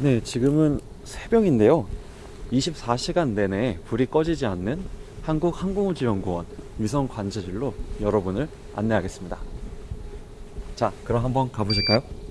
네, 지금은 새벽인데요. 24시간 내내 불이 꺼지지 않는 한국항공우주연구원 위성 관제실로 여러분을 안내하겠습니다. 자, 그럼 한번 가보실까요?